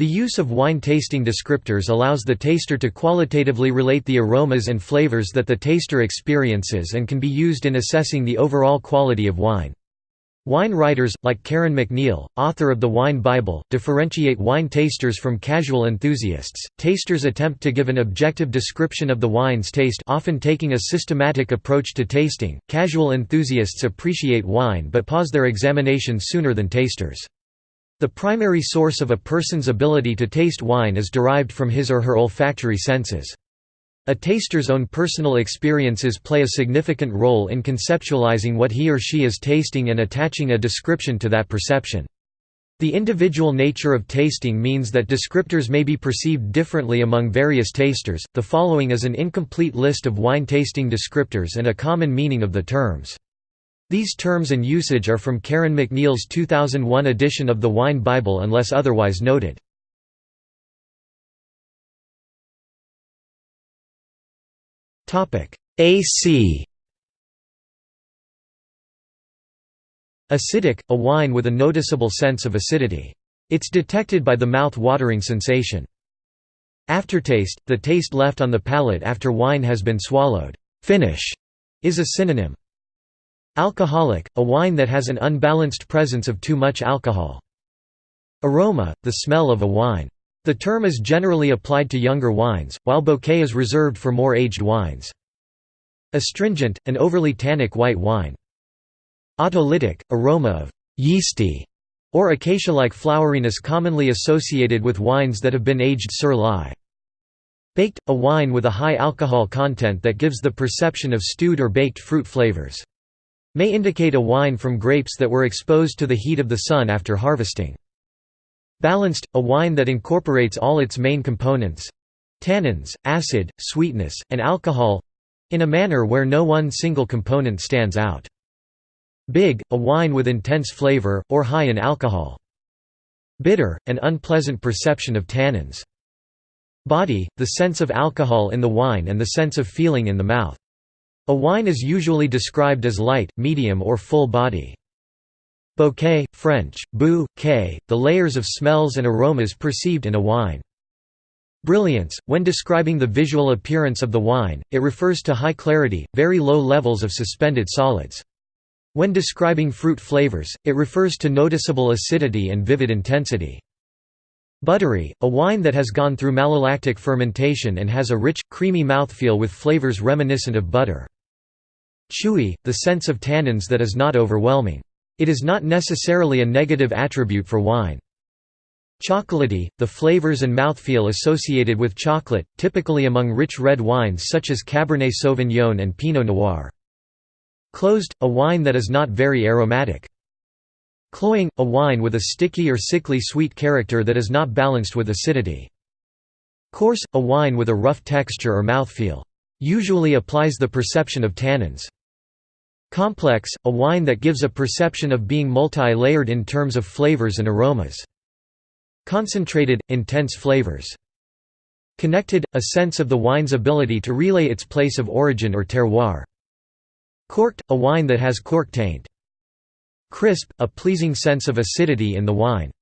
The use of wine tasting descriptors allows the taster to qualitatively relate the aromas and flavors that the taster experiences and can be used in assessing the overall quality of wine. Wine writers, like Karen MacNeil, author of the Wine Bible, differentiate wine tasters from casual enthusiasts. Tasters attempt to give an objective description of the wine's taste, often taking a systematic approach to tasting. Casual enthusiasts appreciate wine but pause their examination sooner than tasters. The primary source of a person's ability to taste wine is derived from his or her olfactory senses. A taster's own personal experiences play a significant role in conceptualizing what he or she is tasting and attaching a description to that perception. The individual nature of tasting means that descriptors may be perceived differently among various tasters. The following is an incomplete list of wine tasting descriptors and a common meaning of the terms. These terms and usage are from Karen MacNeil's 2001 edition of the Wine Bible unless otherwise noted. AC Acidic, a wine with a noticeable sense of acidity. It's detected by the mouth-watering sensation. Aftertaste, the taste left on the palate after wine has been swallowed. Finish is a synonym. Alcoholic, a wine that has an unbalanced presence of too much alcohol. Aroma, the smell of a wine. The term is generally applied to younger wines, while bouquet is reserved for more aged wines. Astringent, an overly tannic white wine. Autolytic, aroma of yeasty or acacia-like floweriness commonly associated with wines that have been aged sur lie. Baked, a wine with a high alcohol content that gives the perception of stewed or baked fruit flavors. May indicate a wine from grapes that were exposed to the heat of the sun after harvesting. Balanced, a wine that incorporates all its main components—tannins, acid, sweetness, and alcohol—in a manner where no one single component stands out. Big, a wine with intense flavor, or high in alcohol. Bitter, an unpleasant perception of tannins. Body, the sense of alcohol in the wine and the sense of feeling in the mouth. A wine is usually described as light, medium or full body. Bouquet, French, bouquet, the layers of smells and aromas perceived in a wine. Brilliance, when describing the visual appearance of the wine, it refers to high clarity, very low levels of suspended solids. When describing fruit flavors, it refers to noticeable acidity and vivid intensity. Buttery, a wine that has gone through malolactic fermentation and has a rich, creamy mouthfeel with flavors reminiscent of butter. Chewy, the sense of tannins that is not overwhelming. It is not necessarily a negative attribute for wine. Chocolatey, the flavors and mouthfeel associated with chocolate, typically among rich red wines such as Cabernet Sauvignon and Pinot Noir. Closed, a wine that is not very aromatic. Cloying, a wine with a sticky or sickly sweet character that is not balanced with acidity. Coarse, a wine with a rough texture or mouthfeel. Usually applies the perception of tannins. Complex, a wine that gives a perception of being multi-layered in terms of flavors and aromas. Concentrated, intense flavors. Connected, a sense of the wine's ability to relay its place of origin or terroir. Corked, a wine that has cork taint. Crisp, a pleasing sense of acidity in the wine.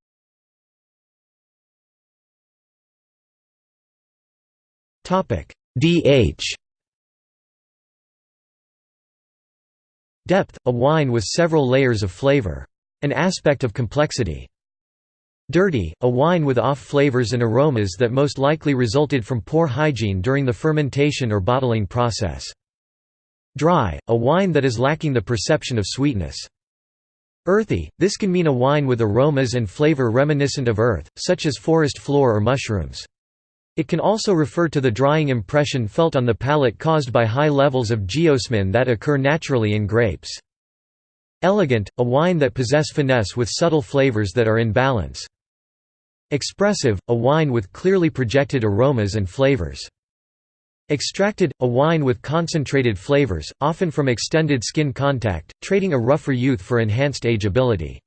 DH Depth, a wine with several layers of flavor. An aspect of complexity. Dirty, a wine with off flavors and aromas that most likely resulted from poor hygiene during the fermentation or bottling process. Dry, a wine that is lacking the perception of sweetness. Earthy, this can mean a wine with aromas and flavor reminiscent of earth, such as forest floor or mushrooms. It can also refer to the drying impression felt on the palate caused by high levels of geosmin that occur naturally in grapes. Elegant, a wine that possess finesse with subtle flavors that are in balance. Expressive, a wine with clearly projected aromas and flavors. Extracted, a wine with concentrated flavors, often from extended skin contact, trading a rougher youth for enhanced ageability.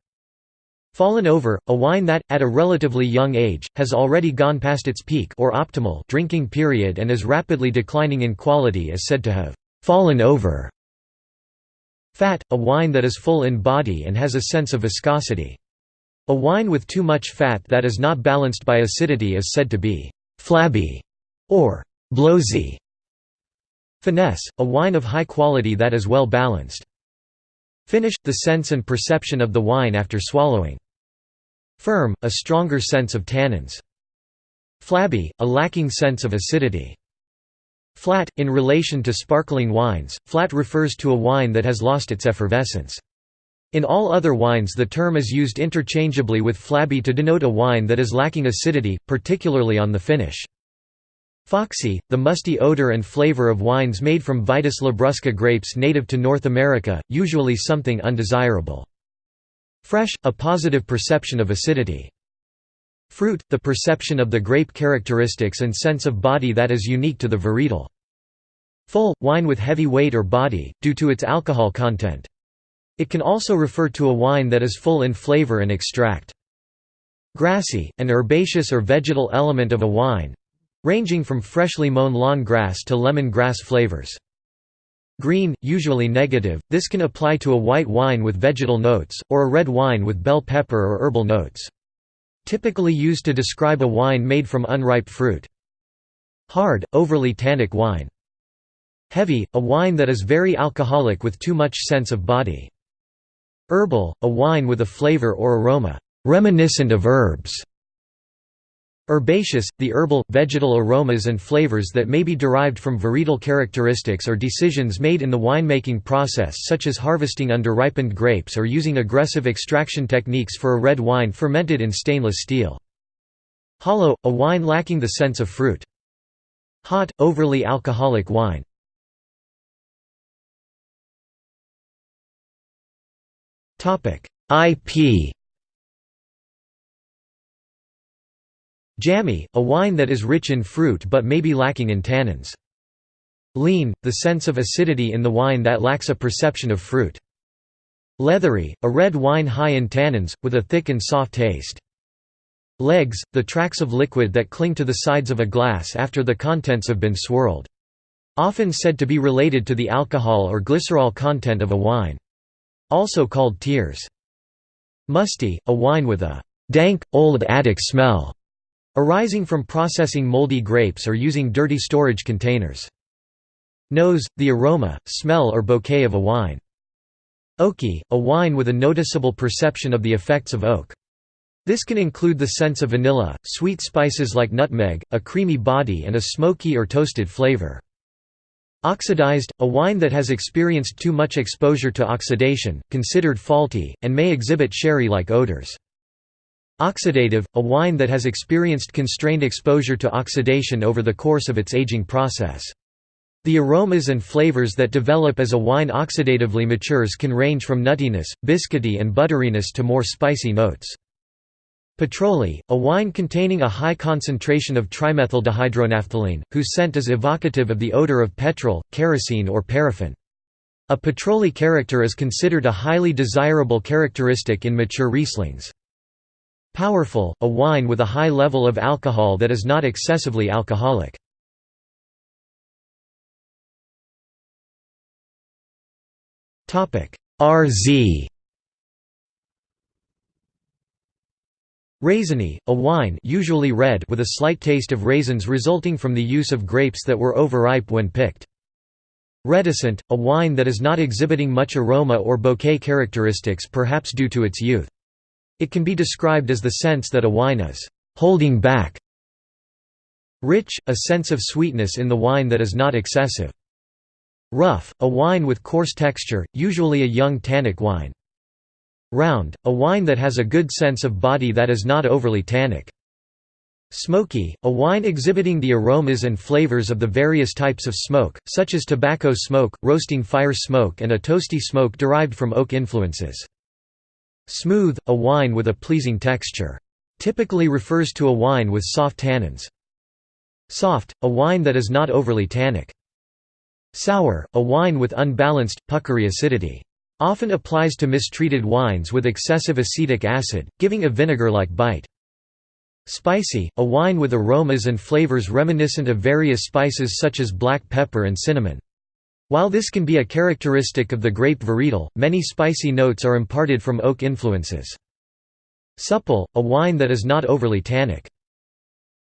Fallen over, a wine that, at a relatively young age, has already gone past its peak or optimal drinking period and is rapidly declining in quality is said to have «fallen over». Fat, a wine that is full in body and has a sense of viscosity. A wine with too much fat that is not balanced by acidity is said to be «flabby» or «blowsy». Finesse, a wine of high quality that is well balanced. Finish, the sense and perception of the wine after swallowing. Firm, a stronger sense of tannins. Flabby, a lacking sense of acidity. Flat, in relation to sparkling wines, flat refers to a wine that has lost its effervescence. In all other wines the term is used interchangeably with flabby to denote a wine that is lacking acidity, particularly on the finish. Foxy, the musty odor and flavor of wines made from Vitis labrusca grapes native to North America, usually something undesirable. Fresh, a positive perception of acidity. Fruit, the perception of the grape characteristics and sense of body that is unique to the varietal. Full, wine with heavy weight or body, due to its alcohol content. It can also refer to a wine that is full in flavor and extract. Grassy, an herbaceous or vegetal element of a wine ranging from freshly mown lawn grass to lemon grass flavors. Green, usually negative, this can apply to a white wine with vegetal notes, or a red wine with bell pepper or herbal notes. Typically used to describe a wine made from unripe fruit. Hard, overly tannic wine. Heavy, a wine that is very alcoholic with too much sense of body. Herbal, a wine with a flavor or aroma reminiscent of herbs. Herbaceous, the herbal, vegetal aromas and flavors that may be derived from varietal characteristics or decisions made in the winemaking process such as harvesting under-ripened grapes or using aggressive extraction techniques for a red wine fermented in stainless steel. Hollow, a wine lacking the sense of fruit. Hot, overly alcoholic wine. IP Jammy, a wine that is rich in fruit but may be lacking in tannins. Lean, the sense of acidity in the wine that lacks a perception of fruit. Leathery, a red wine high in tannins, with a thick and soft taste. Legs, the tracks of liquid that cling to the sides of a glass after the contents have been swirled. Often said to be related to the alcohol or glycerol content of a wine. Also called tears. Musty, a wine with a dank, old attic smell, arising from processing moldy grapes or using dirty storage containers. Nose, the aroma, smell or bouquet of a wine. Oaky, a wine with a noticeable perception of the effects of oak. This can include the sense of vanilla, sweet spices like nutmeg, a creamy body and a smoky or toasted flavor. Oxidized, a wine that has experienced too much exposure to oxidation, considered faulty, and may exhibit sherry-like odors. Oxidative, a wine that has experienced constrained exposure to oxidation over the course of its aging process. The aromas and flavors that develop as a wine oxidatively matures can range from nuttiness, biscuity and butteriness to more spicy notes. Petrolly, a wine containing a high concentration of trimethyldihydronaphthalene, whose scent is evocative of the odor of petrol, kerosene or paraffin. A petrolly character is considered a highly desirable characteristic in mature Rieslings. Powerful, a wine with a high level of alcohol that is not excessively alcoholic. RZ Raisiny, a wine usually red with a slight taste of raisins resulting from the use of grapes that were overripe when picked. Reticent, a wine that is not exhibiting much aroma or bouquet characteristics perhaps due to its youth. It can be described as the sense that a wine is «holding back». Rich, a sense of sweetness in the wine that is not excessive. Rough, a wine with coarse texture, usually a young tannic wine. Round, a wine that has a good sense of body that is not overly tannic. Smoky, a wine exhibiting the aromas and flavors of the various types of smoke, such as tobacco smoke, roasting fire smoke and a toasty smoke derived from oak influences. Smooth, a wine with a pleasing texture. Typically refers to a wine with soft tannins. Soft, a wine that is not overly tannic. Sour, a wine with unbalanced, puckery acidity. Often applies to mistreated wines with excessive acetic acid, giving a vinegar-like bite. Spicy, a wine with aromas and flavors reminiscent of various spices such as black pepper and cinnamon. While this can be a characteristic of the grape varietal, many spicy notes are imparted from oak influences. Supple, a wine that is not overly tannic.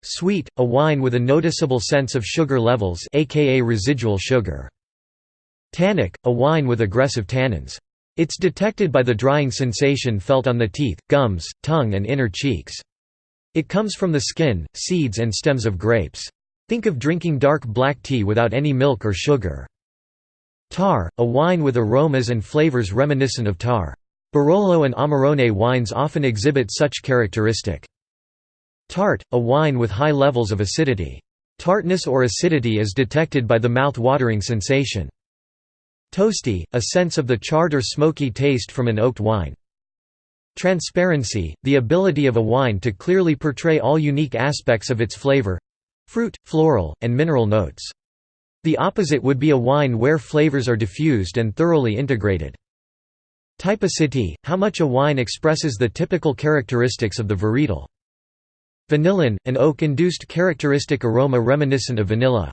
Sweet, a wine with a noticeable sense of sugar levels aka residual sugar. Tannic, a wine with aggressive tannins. It's detected by the drying sensation felt on the teeth, gums, tongue and inner cheeks. It comes from the skin, seeds and stems of grapes. Think of drinking dark black tea without any milk or sugar. Tar, a wine with aromas and flavors reminiscent of tar. Barolo and Amarone wines often exhibit such characteristic. Tart, a wine with high levels of acidity. Tartness or acidity is detected by the mouth-watering sensation. Toasty, a sense of the charred or smoky taste from an oaked wine. Transparency, the ability of a wine to clearly portray all unique aspects of its flavor—fruit, floral, and mineral notes. The opposite would be a wine where flavors are diffused and thoroughly integrated. Typicity, how much a wine expresses the typical characteristics of the varietal. Vanillin, an oak-induced characteristic aroma reminiscent of vanilla.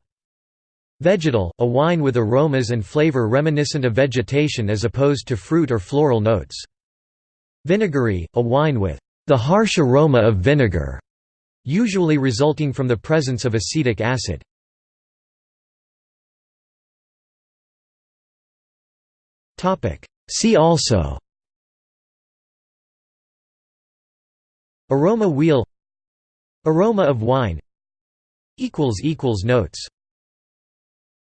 Vegetal, a wine with aromas and flavor reminiscent of vegetation as opposed to fruit or floral notes. Vinegary, a wine with the harsh aroma of vinegar, usually resulting from the presence of acetic acid. See also. Aroma wheel. Aroma of wine. Notes